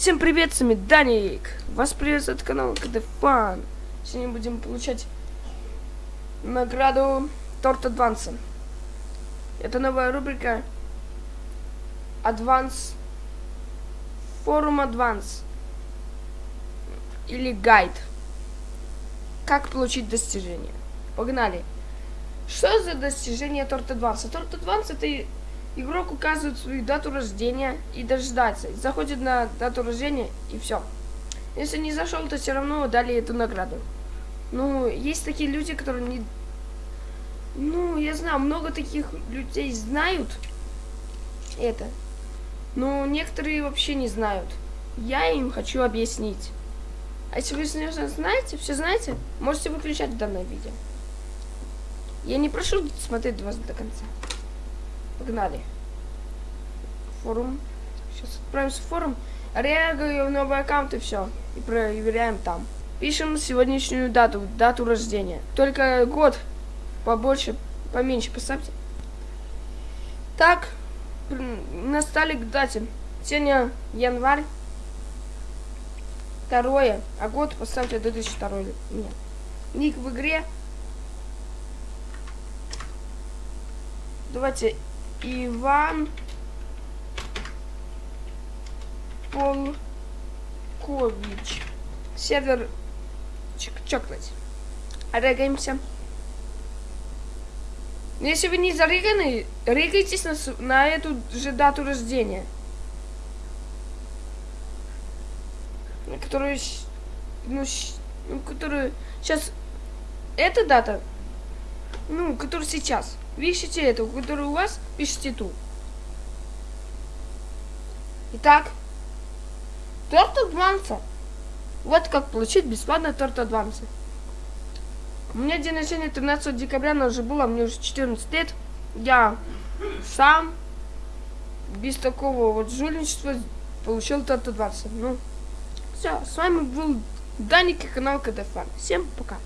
Всем привет, с вами Даник. Вас приветствует канал КД Фан. Сегодня будем получать награду Торт Адванса. Это новая рубрика Адванс Форум Адванс или гайд. Как получить достижение. Погнали. Что за достижение Торт Адванса? Торт Адванс это Игрок указывает свою дату рождения и дождаться. Заходит на дату рождения и все. Если не зашел, то все равно дали эту награду. Ну, есть такие люди, которые не... Ну, я знаю, много таких людей знают это. Но некоторые вообще не знают. Я им хочу объяснить. А если вы знаете, все знаете, можете выключать данное видео. Я не прошу смотреть вас до конца. Погнали. Форум. Сейчас отправимся в форум. Реагую в новый аккаунт и все. И проверяем там. Пишем сегодняшнюю дату, дату рождения. Только год побольше, поменьше поставьте. Так, настали к дате. Сегодня январь. Второе. А год поставьте 2002. Нет. Ник в игре. Давайте Иван Полкович. Сервер чек чокнуть. Регаемся. Если вы не зареганы, регайтесь на, на эту же дату рождения. Которую, ну, ну, которую сейчас, эта дата, ну, которая сейчас. Пишите эту, которая у вас, пишите ту. Итак, торт Адванса. Вот как получить бесплатно торт Адванса. У меня день рождения 13 декабря, но уже было, мне уже 14 лет. Я сам, без такого вот жульничества, получил торт Адванса. Ну, все, с вами был Даник и канал КДФан. Всем пока.